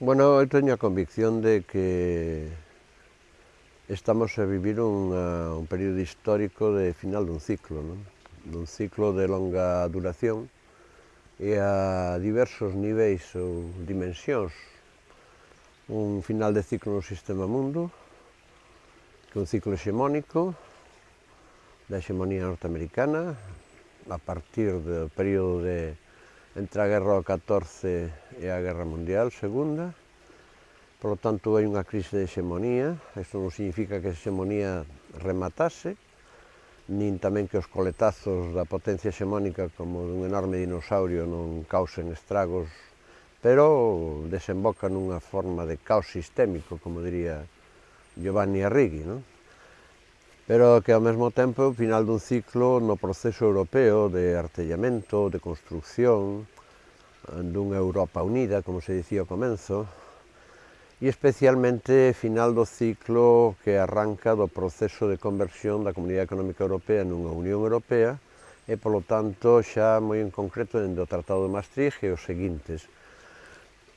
Bueno, eu teño a convicción de que estamos a vivir unha, un período histórico de final dun ciclo, non? dun ciclo de longa duración e a diversos niveis ou dimensións. Un final de ciclo no sistema mundo, que é un ciclo hexemónico da hexemonía norteamericana a partir do período de entre a Guerra do 14 e a Guerra Mundial Segunda. Por lo tanto, hai unha crise de hexemonía. Isto non significa que a hexemonía rematase, nin tamén que os coletazos da potencia hexemónica como dun enorme dinosaurio non causen estragos, pero desemboca nunha forma de caos sistémico, como diría Giovanni Arrighi, non? pero que ao mesmo tempo é o final dun ciclo no proceso europeo de artellamento, de construcción, eh, dunha Europa unida, como se dicía ao comenzo, e especialmente final do ciclo que arranca do proceso de conversión da Comunidade Económica Europea nunha Unión Europea, e, polo tanto, xa moi en concreto, dentro do Tratado de Maastricht e os seguintes,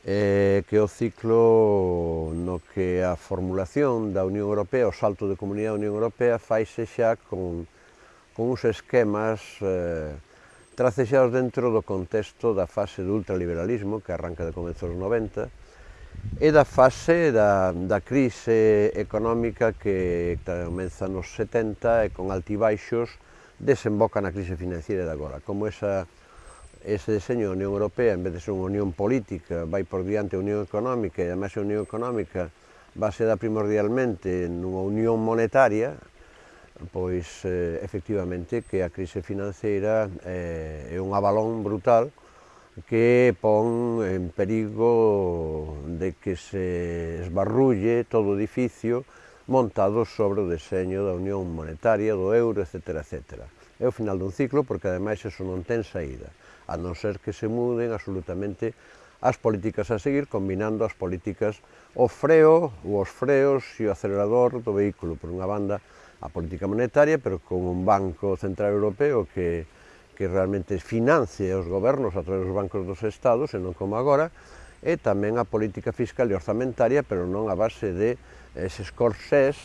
eh, que é o ciclo no que a formulación da Unión Europea, o salto de comunidade da Unión Europea, faise xa con, con uns esquemas eh, tracexados dentro do contexto da fase do ultraliberalismo, que arranca de comezos dos 90, e da fase da, da crise económica que comeza nos 70 e con altibaixos desemboca na crise financiera de agora, como esa ese deseño da Unión Europea, en vez de ser unha unión política, vai por diante a Unión Económica, e además a Unión Económica base ser primordialmente nunha unión monetaria, pois eh, efectivamente que a crise financeira eh, é un abalón brutal que pon en perigo de que se esbarrulle todo o edificio montado sobre o deseño da Unión Monetaria, do euro, etc. etc. É o final dun ciclo porque ademais eso non ten saída a non ser que se muden absolutamente as políticas a seguir, combinando as políticas o freo, ou os freos e o acelerador do vehículo, por unha banda a política monetaria, pero con un Banco Central Europeo que, que realmente financie os gobernos a través dos bancos dos estados, e non como agora, e tamén a política fiscal e orzamentaria, pero non a base de eses corsés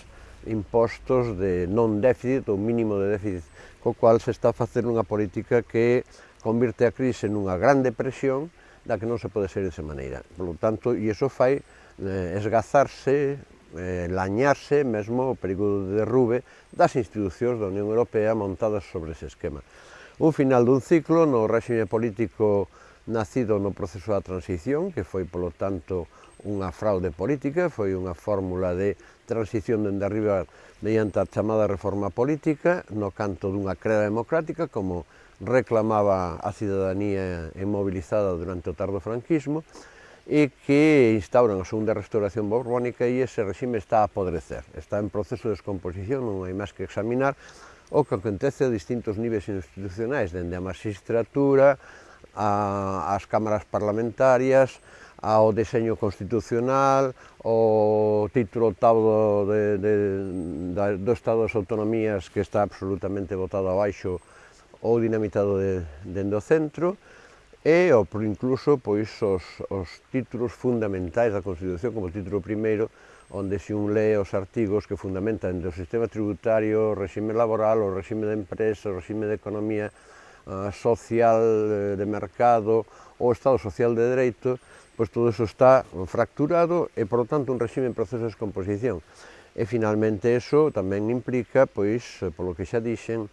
impostos de non déficit ou mínimo de déficit, co cual se está a facer unha política que convirte a crise nunha gran depresión da que non se pode ser desa maneira. Por lo tanto, e iso fai eh, esgazarse, eh, lañarse mesmo o perigo de derrube das institucións da Unión Europea montadas sobre ese esquema. Un final dun ciclo no réxime político nacido no proceso da transición, que foi, polo tanto, unha fraude política, foi unha fórmula de transición dende arriba mediante a chamada reforma política, no canto dunha creda democrática, como reclamaba a cidadanía inmobilizada durante o tardo franquismo e que instauran a segunda restauración borbónica e ese regime está a podrecer, está en proceso de descomposición, non hai máis que examinar o que acontece a distintos niveis institucionais, dende a magistratura, a, as cámaras parlamentarias, ao deseño constitucional, ao título octavo de, de, de, da, do Estado das Autonomías que está absolutamente botado abaixo ou dinamitado de, dende o centro e o, incluso pois os, os títulos fundamentais da Constitución como o título primeiro onde se un lee os artigos que fundamentan o sistema tributario, o regime laboral, o regime de empresa, o regime de economía uh, social eh, de mercado, o Estado Social de Dereito, pois todo iso está fracturado e, por lo tanto, un regime en proceso de descomposición. E, finalmente, eso tamén implica, pois, eh, polo que xa dixen,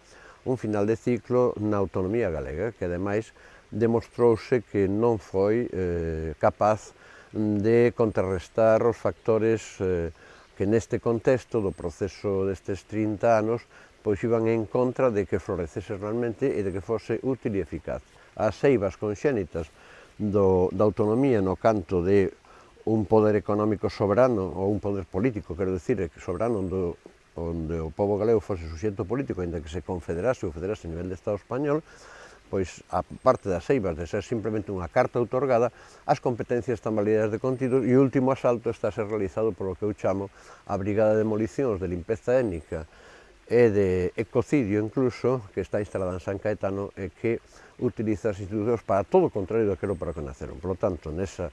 un final de ciclo na autonomía galega, que ademais demostrouse que non foi eh, capaz de contrarrestar os factores eh, que neste contexto do proceso destes 30 anos pois iban en contra de que florecese realmente e de que fose útil e eficaz. As seivas conxénitas do, da autonomía no canto de un poder económico soberano ou un poder político, quero dicir, soberano do onde o povo galego fose suxeto político, ainda que se confederase ou federase a nivel de Estado español, pois a parte das eivas de ser simplemente unha carta outorgada, as competencias están validadas de contido e o último asalto está a ser realizado polo que eu chamo a Brigada de Demolicións de Limpeza Étnica e de Ecocidio incluso, que está instalada en San Caetano e que utiliza as institucións para todo o contrario daquilo para que naceron. Por lo tanto, nesa,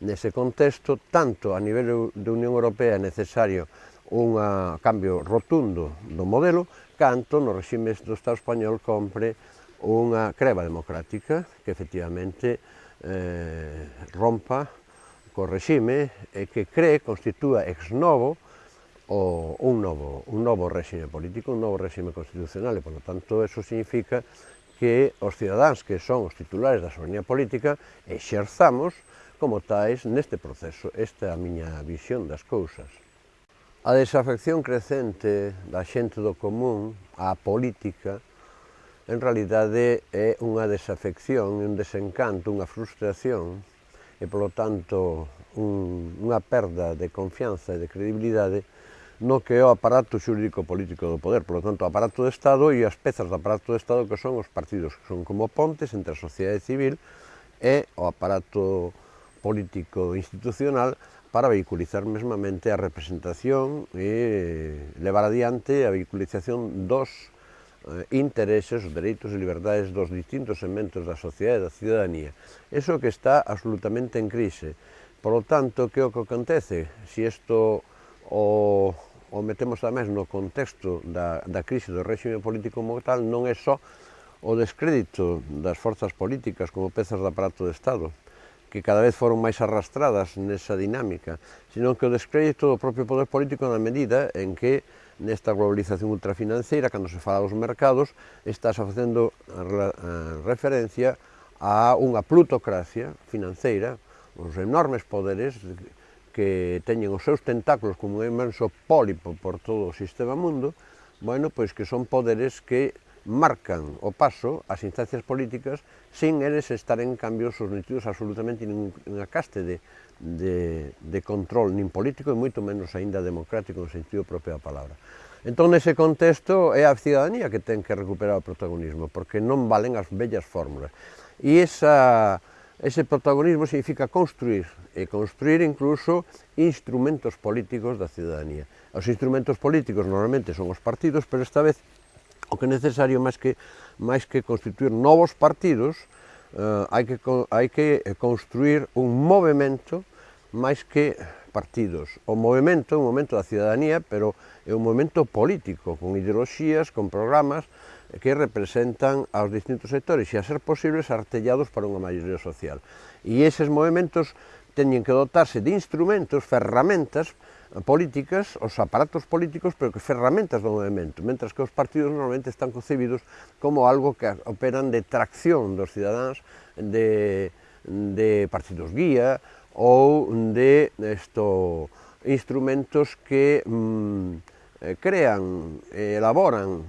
nese contexto, tanto a nivel de Unión Europea é necesario un cambio rotundo do modelo, canto no regime do Estado español compre unha creva democrática que efectivamente eh, rompa co regime e que cree, constitúa ex novo o, un, novo, un novo regime político, un novo regime constitucional e, polo tanto, eso significa que os cidadáns que son os titulares da soberanía política exerzamos como tais neste proceso. Esta é a miña visión das cousas. A desafección crecente da xente do común á política en realidade é unha desafección, un desencanto, unha frustración e, polo tanto, un, unha perda de confianza e de credibilidade no que é o aparato xurídico político do poder, polo tanto, o aparato do Estado e as pezas do aparato do Estado que son os partidos, que son como pontes entre a sociedade civil e o aparato político institucional para vehiculizar mesmamente a representación e levar adiante a vehiculización dos eh, intereses, os dereitos e liberdades dos distintos segmentos da sociedade e da ciudadanía. Eso que está absolutamente en crise. Por lo tanto, que é o que acontece? Se si isto o, o metemos tamén no contexto da, da crise do réxime político como tal, non é só o descrédito das forzas políticas como pezas de aparato de Estado, que cada vez foron máis arrastradas nesa dinámica, sino que o descrédito do propio poder político na medida en que nesta globalización ultrafinanceira, cando se fala dos mercados, estás facendo eh, referencia a unha plutocracia financeira, os enormes poderes que teñen os seus tentáculos como un inmenso pólipo por todo o sistema mundo, bueno, pois que son poderes que marcan o paso ás instancias políticas sin eles estar en cambio sometidos absolutamente ninguna caste de, de, de control nin político e moito menos aínda democrático no sentido propio da palabra. Entón, nese contexto, é a cidadanía que ten que recuperar o protagonismo, porque non valen as bellas fórmulas. E esa, ese protagonismo significa construir, e construir incluso instrumentos políticos da cidadanía. Os instrumentos políticos normalmente son os partidos, pero esta vez o que é necesario máis que, máis que constituir novos partidos, eh, hai, que, hai que construir un movimento máis que partidos. O movimento é un momento da cidadanía, pero é un momento político, con ideoloxías, con programas que representan aos distintos sectores e a ser posibles artellados para unha maioría social. E eses movimentos teñen que dotarse de instrumentos, ferramentas, políticas, os aparatos políticos, pero que ferramentas do movimento, mentras que os partidos normalmente están concebidos como algo que operan de tracción dos cidadáns de, de partidos guía ou de esto, instrumentos que mm, eh, crean, elaboran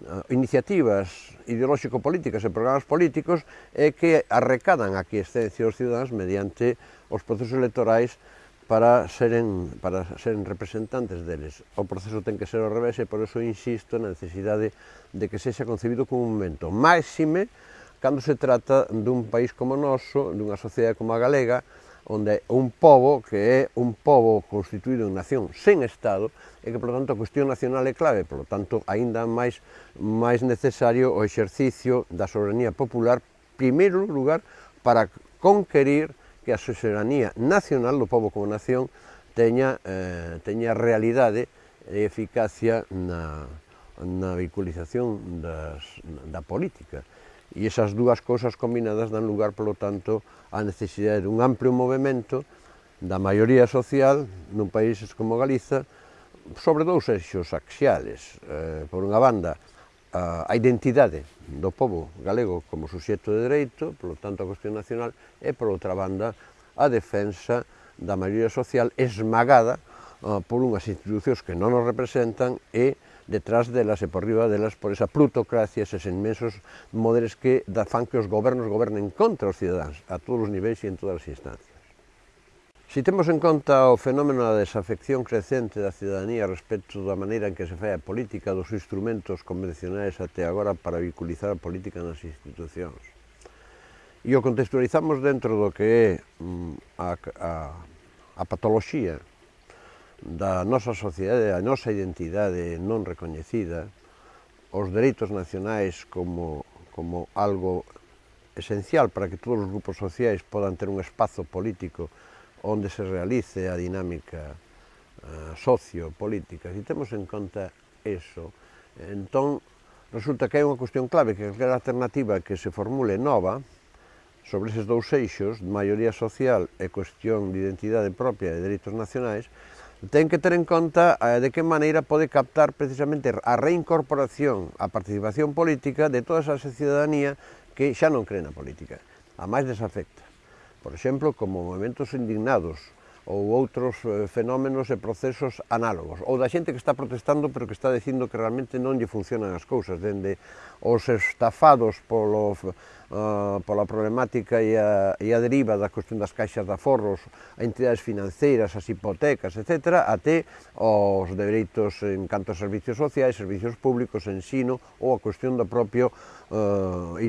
eh, iniciativas ideolóxico-políticas e programas políticos e que arrecadan a quiescencia dos cidadáns mediante os procesos electorais para seren, para seren representantes deles. O proceso ten que ser ao revés e por eso insisto na necesidade de que sexa concebido como un momento máxime cando se trata dun país como o noso, dunha sociedade como a galega, onde un pobo que é un pobo constituído en nación sen Estado e que, por tanto, a cuestión nacional é clave, por tanto, aínda máis, máis necesario o exercicio da soberanía popular, primeiro lugar, para conquerir que a soberanía nacional do povo como nación teña, eh, teña realidade e eficacia na, na vehiculización das, da política. E esas dúas cousas combinadas dan lugar, polo tanto, á necesidade dun amplio movimento da maioría social nun países como Galiza sobre dous eixos axiales. Eh, por unha banda, a, a identidade do povo galego como suxeto de dereito, polo tanto a cuestión nacional, e por outra banda a defensa da maioría social esmagada uh, por unhas institucións que non nos representan e detrás delas e por riba delas por esa plutocracia, eses inmensos modelos que fan que os gobernos gobernen contra os cidadáns a todos os niveis e en todas as instancias. Se temos en conta o fenómeno da desafección crecente da cidadanía respecto da maneira en que se fai a política dos instrumentos convencionais até agora para vinculizar a política nas institucións. E o contextualizamos dentro do que é mm, a, a, a patoloxía da nosa sociedade, a nosa identidade non recoñecida, os dereitos nacionais como, como algo esencial para que todos os grupos sociais podan ter un espazo político onde se realice a dinámica eh, sociopolítica. Se temos en conta eso, entón resulta que hai unha cuestión clave, que calquera alternativa que se formule nova sobre eses dous eixos, maioría social e cuestión de identidade propia e de dereitos nacionais, ten que ter en conta eh, de que maneira pode captar precisamente a reincorporación, a participación política de toda esa cidadanía que xa non cree na política, a máis desafecta por exemplo, como movimentos indignados ou outros eh, fenómenos e procesos análogos, ou da xente que está protestando pero que está dicindo que realmente non lle funcionan as cousas, dende os estafados polo uh, pola problemática e a, e a deriva da cuestión das caixas de aforros, a entidades financeiras, as hipotecas, etc., até os dereitos en canto a servicios sociais, servicios públicos, ensino ou a cuestión do propio uh,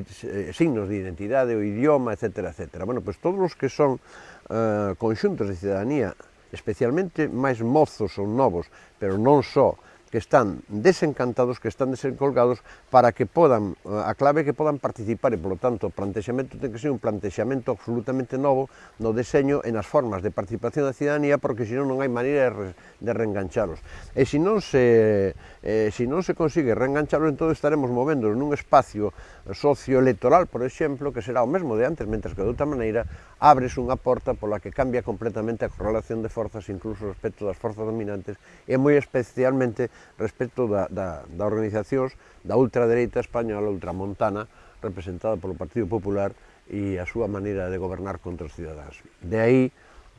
signos de identidade, o idioma, etc. etc. Bueno, pois todos os que son uh, conxuntos de cidadanía especialmente máis mozos ou novos, pero non só que están desencantados, que están desencolgados, para que podan, eh, a clave que podan participar, e, polo tanto, o plantexamento ten que ser un plantexamento absolutamente novo no deseño e nas formas de participación da cidadanía, porque senón non hai maneira de reengancharos. E se non se, eh, se, non se consigue reengancharos, entón estaremos movendo nun espacio socioelectoral, por exemplo, que será o mesmo de antes, mentre que de outra maneira abres unha porta pola que cambia completamente a correlación de forzas, incluso respecto das forzas dominantes, e moi especialmente respecto da, da, da organizacións da ultradereita española ultramontana representada polo Partido Popular e a súa maneira de gobernar contra os cidadáns. De aí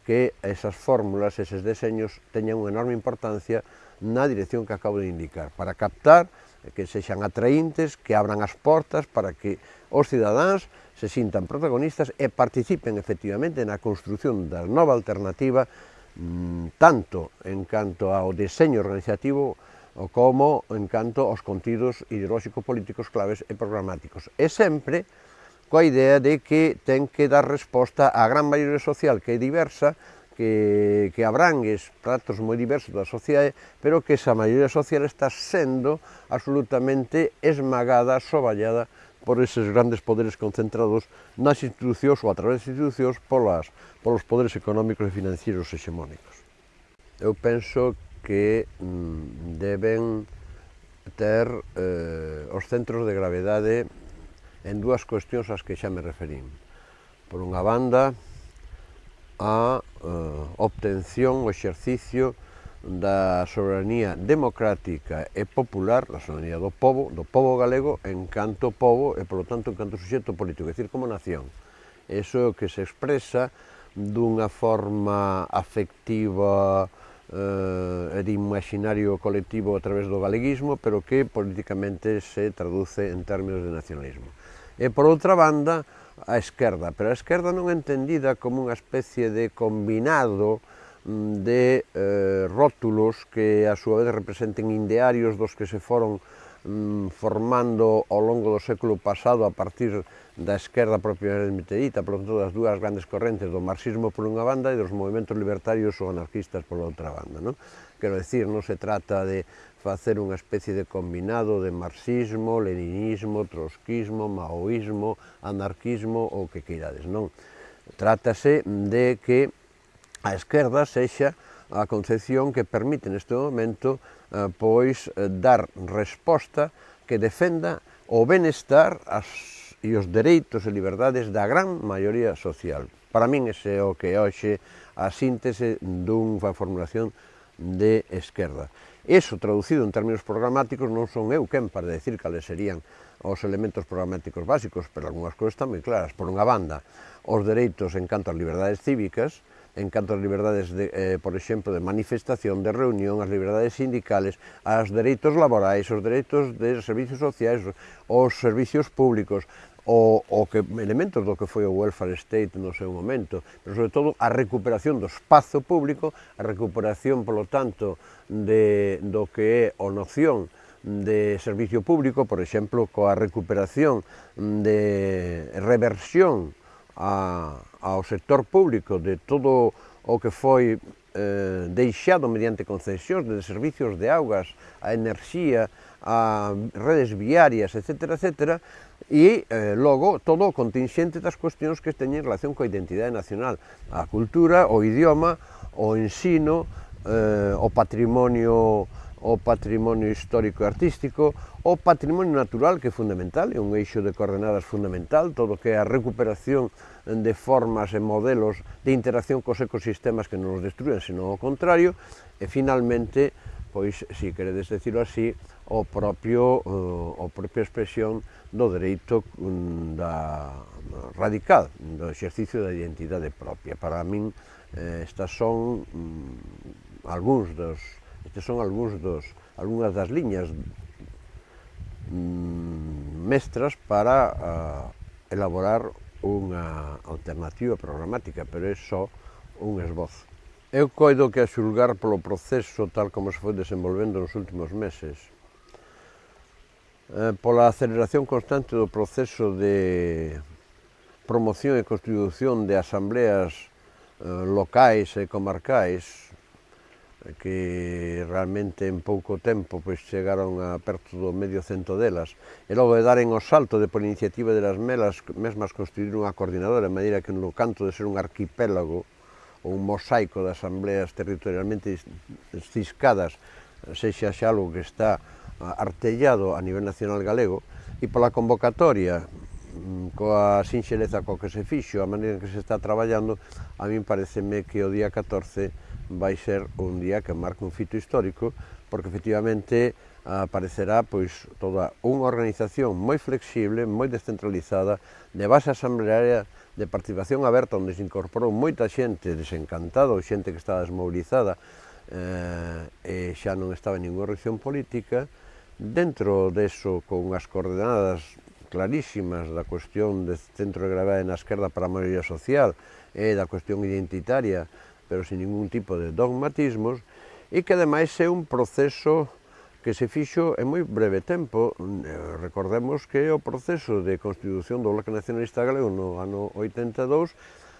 que esas fórmulas, eses deseños, teñan unha enorme importancia na dirección que acabo de indicar, para captar que sexan atraíntes, que abran as portas para que os cidadáns se sintan protagonistas e participen efectivamente na construción da nova alternativa mm, tanto en canto ao deseño organizativo como en canto aos contidos ideolóxico-políticos claves e programáticos. E sempre coa idea de que ten que dar resposta á gran maioría social que é diversa, que, que abrangue tratos moi diversos da sociedade, pero que esa maioría social está sendo absolutamente esmagada, soballada por eses grandes poderes concentrados nas institucións ou a través das institucións polas, polos poderes económicos e financieros hexemónicos. Eu penso que mm, deben ter eh, os centros de gravedade en dúas cuestións ás que xa me referín. Por unha banda, a eh, obtención, o exercicio da soberanía democrática e popular, da soberanía do povo, do povo galego, en canto povo e, polo tanto, en canto suxeto político, é dicir, como nación. Eso é o que se expresa dunha forma afectiva, eh, de imaginario colectivo a través do galeguismo, pero que políticamente se traduce en términos de nacionalismo. E por outra banda, a esquerda, pero a esquerda non entendida como unha especie de combinado mm, de eh, rótulos que a súa vez representen idearios dos que se foron Mm, formando ao longo do século pasado a partir da esquerda propiamente dita, por tanto das dúas grandes correntes, do marxismo por unha banda e dos movimentos libertarios ou anarquistas pola outra banda. Non? Quero decir, non se trata de facer unha especie de combinado de marxismo, leninismo, trotskismo, maoísmo, anarquismo ou que queirades, non? Trátase de que a esquerda sexa a concepción que permite neste momento Eh, pois eh, dar resposta que defenda o benestar as, e os dereitos e liberdades da gran maioría social. Para min ese é o que hoxe a síntese dunha formulación de esquerda. Eso traducido en términos programáticos non son eu quen para decir cales serían os elementos programáticos básicos, pero algunhas cousas tamén claras. Por unha banda, os dereitos en canto ás liberdades cívicas, en canto ás liberdades, de, eh, por exemplo, de manifestación, de reunión, as liberdades sindicales, as dereitos laborais, os dereitos de servicios sociais, os servicios públicos, o, o que elementos do que foi o welfare state no seu momento, pero sobre todo a recuperación do espazo público, a recuperación, polo tanto, de, do que é o noción de servicio público, por exemplo, coa recuperación de reversión a, ao sector público de todo o que foi eh, deixado mediante concesións de servicios de augas, a enerxía, a redes viarias, etc., etc., e eh, logo todo o contingente das cuestións que teñen relación coa identidade nacional, a cultura, o idioma, o ensino, eh, o patrimonio o patrimonio histórico e artístico, o patrimonio natural que é fundamental, é un eixo de coordenadas fundamental, todo que é a recuperación de formas e modelos de interacción cos ecosistemas que non os destruen, senón o contrario, e finalmente, pois, si queredes decirlo así, o propio, eh, o propia expresión do dereito mm, da radical, do exercicio da identidade propia. Para min, eh, estas son mm, algúns dos Estes son algúns dos, algunhas das liñas mm, mestras para uh, elaborar unha alternativa programática, pero é só un esbozo. Eu coido que a xulgar polo proceso tal como se foi desenvolvendo nos últimos meses, eh, pola aceleración constante do proceso de promoción e constitución de asambleas eh, locais e comarcais, que realmente en pouco tempo pois, chegaron a perto do medio cento delas, e logo de daren o salto de por iniciativa delas melas, mesmas construir unha coordinadora, de maneira que no canto de ser un arquipélago ou un mosaico de asambleas territorialmente ciscadas, sexa xa algo que está ah, artellado a nivel nacional galego, e pola convocatoria mm, coa sinxeleza co que se fixo, a maneira en que se está traballando, a min pareceme que o día 14 vai ser un día que marca un fito histórico porque efectivamente aparecerá pois toda unha organización moi flexible, moi descentralizada, de base asamblearia, de participación aberta, onde se incorporou moita xente desencantada, ou xente que estaba desmobilizada, eh, e xa non estaba en ninguna reacción política, dentro deso, con as coordenadas clarísimas da cuestión de centro de gravedade na esquerda para a maioría social e da cuestión identitaria pero sin ningún tipo de dogmatismos, e que ademais é un proceso que se fixo en moi breve tempo. Eh, recordemos que o proceso de constitución do Bloque Nacionalista Galego no ano 82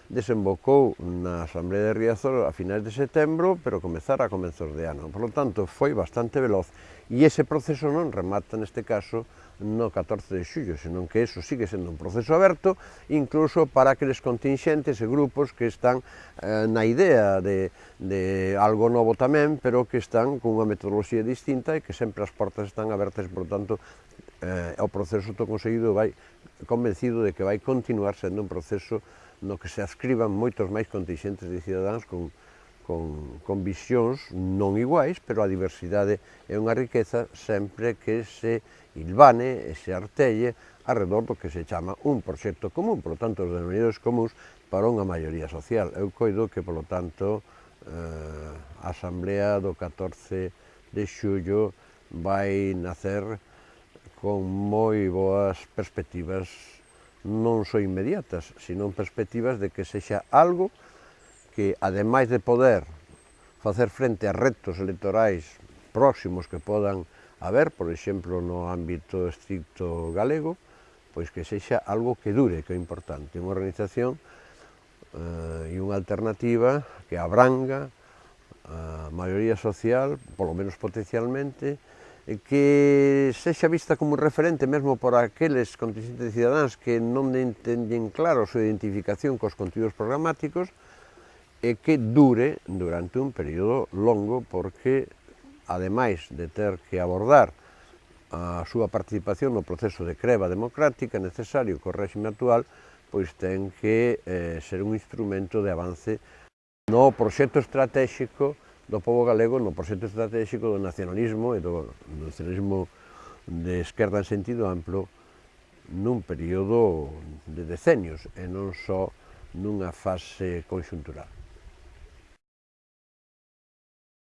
desembocou na Asamblea de Riazor a finais de setembro, pero comezara a comenzos de ano. Por lo tanto, foi bastante veloz e ese proceso non remata neste caso no 14 de xullo, senón que eso sigue sendo un proceso aberto, incluso para aqueles contingentes e grupos que están eh, na idea de, de algo novo tamén, pero que están cunha metodoloxía distinta e que sempre as portas están abertas, por tanto, eh, o proceso to conseguido vai convencido de que vai continuar sendo un proceso no que se ascriban moitos máis contingentes de cidadáns con, con, con visións non iguais, pero a diversidade é unha riqueza sempre que se ilvane e se artelle arredor do que se chama un proxecto común, por lo tanto, os denominadores comuns para unha maioría social. Eu coido que, por lo tanto, eh, a Asamblea do 14 de xullo vai nacer con moi boas perspectivas non só inmediatas, sino perspectivas de que sexa algo que, ademais de poder facer frente a retos electorais próximos que podan haber, por exemplo, no ámbito estricto galego, pois que sexa algo que dure, que é importante, unha organización eh, e unha alternativa que abranga a maioría social, polo menos potencialmente, Eh, que sexa vista como referente mesmo por aqueles contingentes de cidadáns que non entenden claro a súa identificación cos contidos programáticos e que dure durante un período longo porque, ademais de ter que abordar a súa participación no proceso de creva democrática necesario co réxime actual, pois ten que eh, ser un instrumento de avance no proxecto estratégico do povo galego no proxecto estratégico do nacionalismo e do do nacionalismo de esquerda en sentido amplo nun período de decenios e non só nunha fase conxuntural.